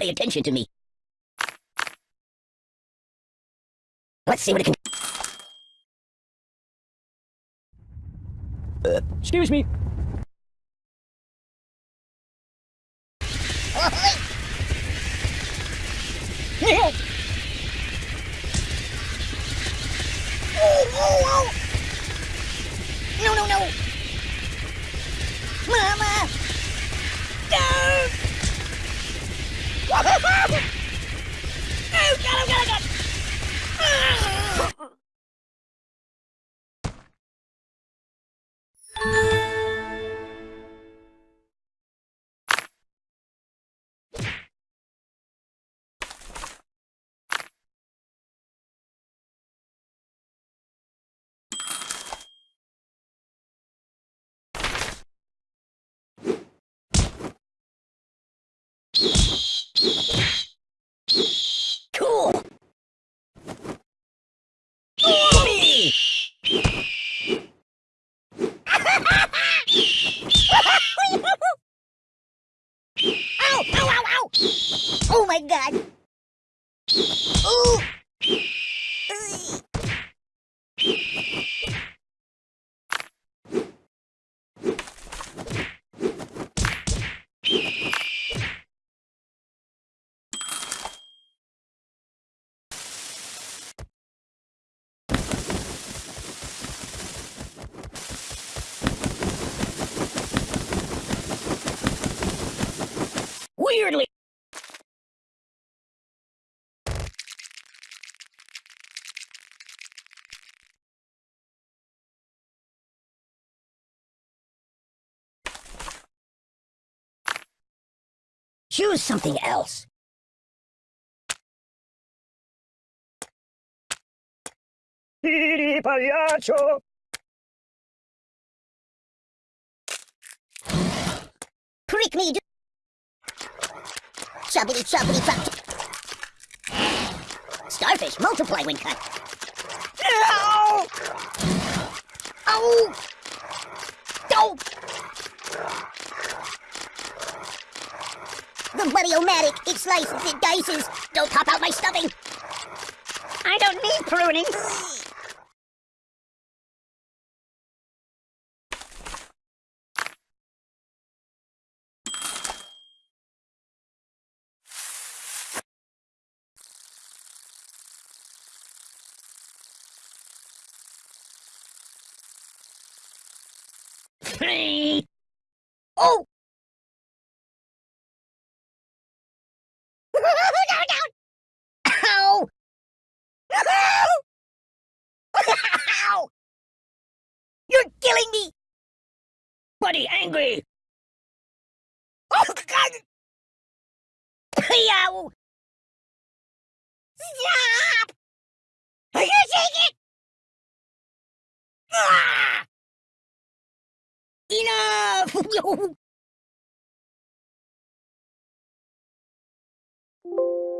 Pay attention to me. Let's see what it can... Uh, excuse me. Ow! Ow! Ow! Ow! Oh my god! Ooh! Weirdly... Choose something else. pagliaccio! Prick me! Choppity choppity chop. Starfish multiply when cut. Ow! Ow! Oh! The Buddy-O-Matic, it slices, it dices. Don't pop out my stuffing. I don't need pruning. oh! Ow! Ow! You're killing me! Buddy angry! Oh, God! Yow! Stop! I can't take it! Ah! Enough!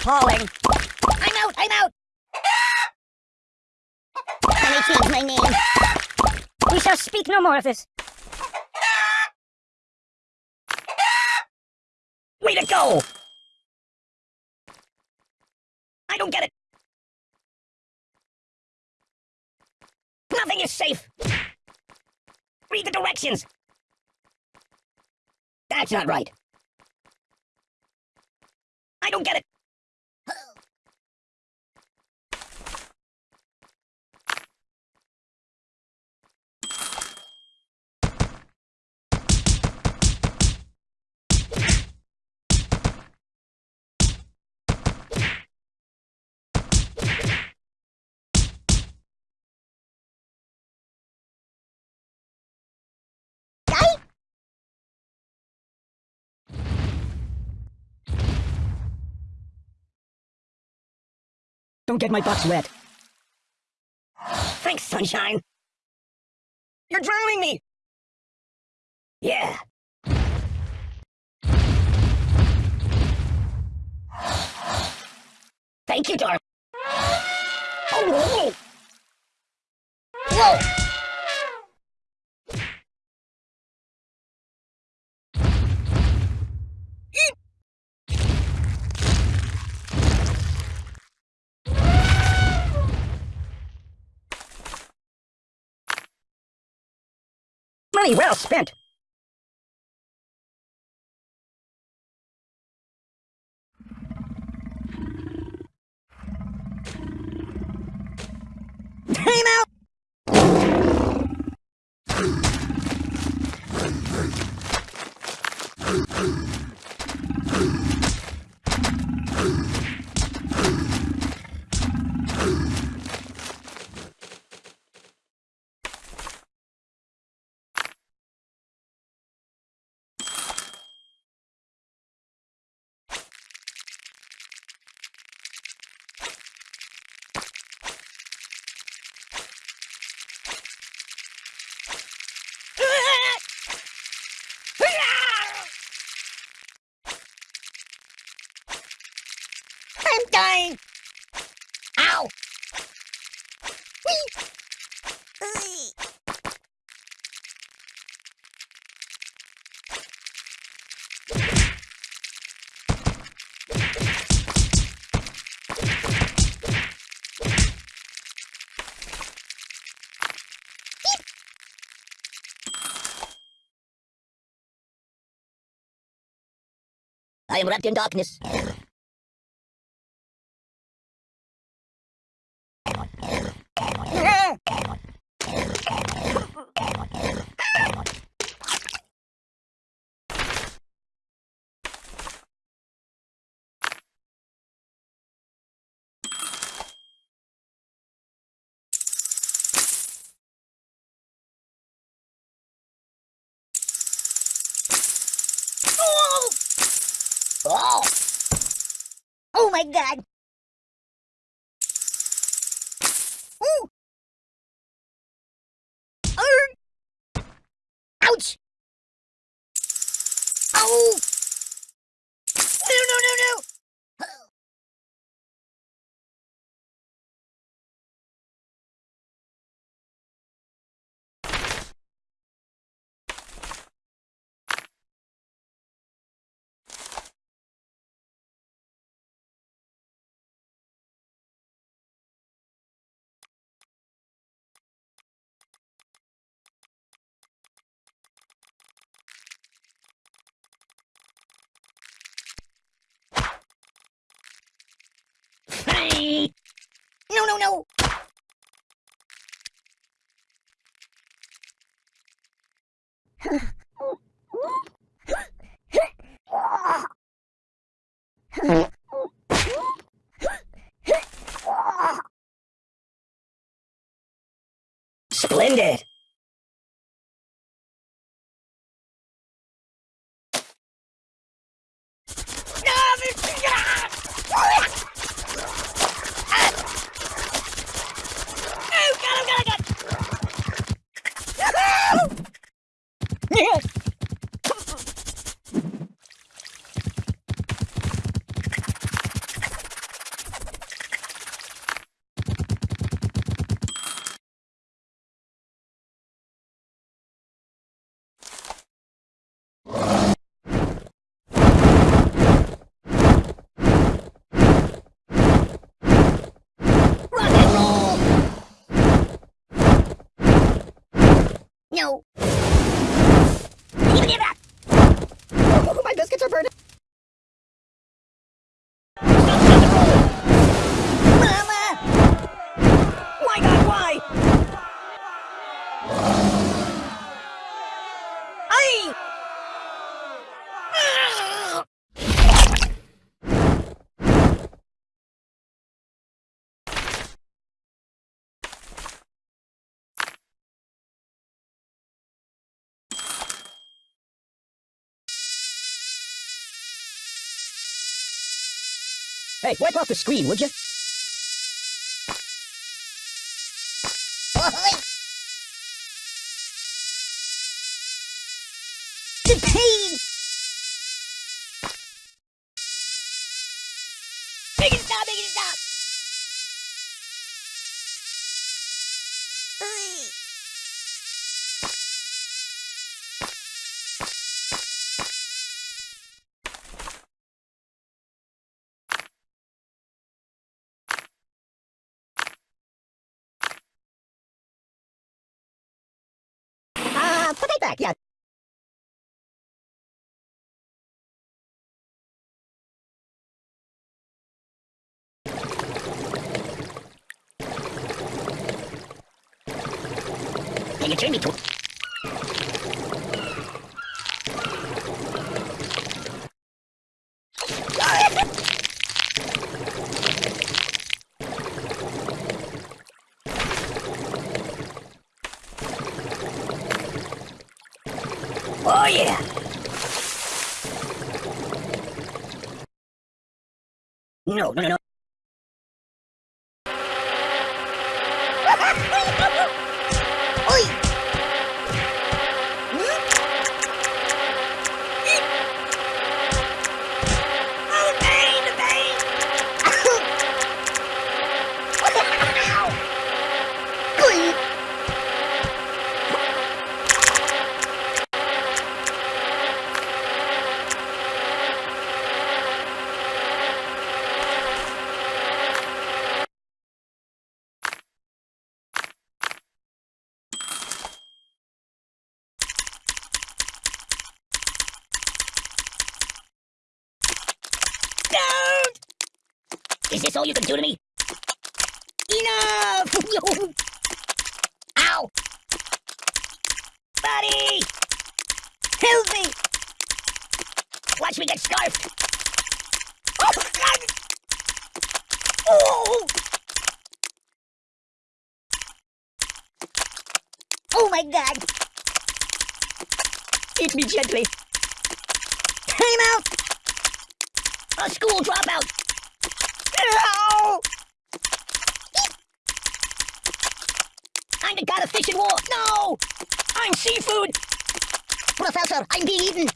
appalling. I'm out, I'm out! Let me change my name. We shall speak no more of this. Way to go! I don't get it. Nothing is safe. Read the directions. That's not right. I don't get it. Don't get my box wet. Thanks, sunshine. You're drowning me! Yeah. Thank you, Dark. Oh, whoa! Whoa! Money well spent. Time out! I'm dying! Ow! I am wrapped in darkness. Oh! oh! Oh my god! Ooh! Arr! Ouch! Ow! No, no, no, no! No, no, no! Splendid! no. Hey, wipe off the screen, would you? Pain! Make it stop, make it stop! Back, yeah. Hey, you turned me to... Oh, yeah! No, no, no. Oi! Oh, pain, the pain! Oi! Don't! Is this you can do to me? Enough! Ow! Buddy! Help me! Watch me get scarfed! Oh, God! Oh! Oh my god! Hit me gently! Time out! A school dropout! Ow! Of fish and war! No! I'm seafood! Professor, I'm being eaten!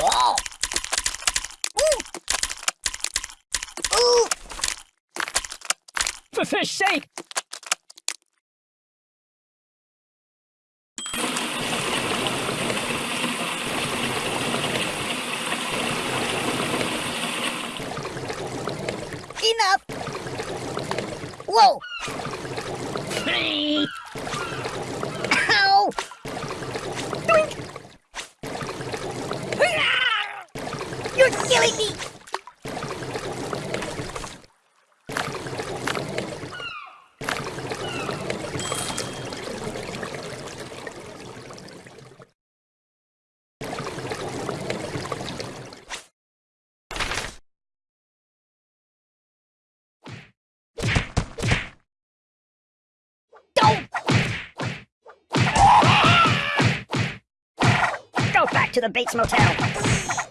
Oh! Ooh! Ooh! For fish sake! Enough! Whoa! Hey! Ow! You're killing me! Go back to the Bates Motel.